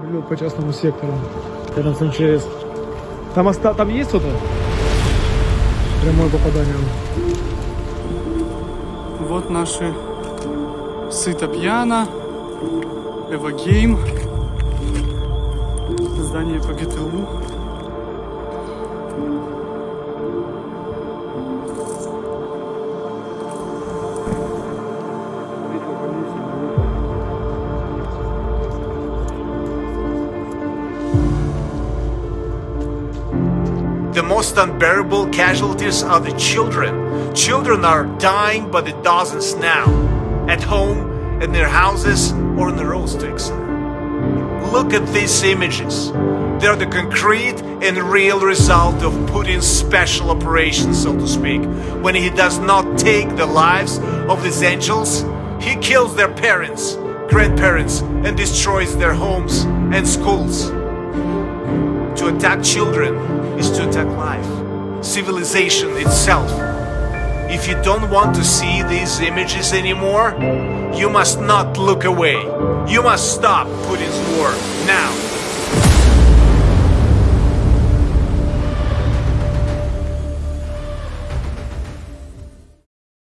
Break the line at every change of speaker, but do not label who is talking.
Прилет по частному сектору. Рядом с МЧС. Там, оста... там есть кто-то? Прямое попадание.
Вот наши Сыто Пьяно, Эвогейм, здание по ГТУ.
The most unbearable casualties are the children. Children are dying by the dozens now, at home, in their houses, or on the road sticks. Look at these images. They're the concrete and real result of Putin's special operation, so to speak. When he does not take the lives of these angels, he kills their parents, grandparents, and destroys their homes and schools. To attack children is to attack life, civilization itself. If you don't want to see these images anymore, you must not look away. You must stop Putin's war now.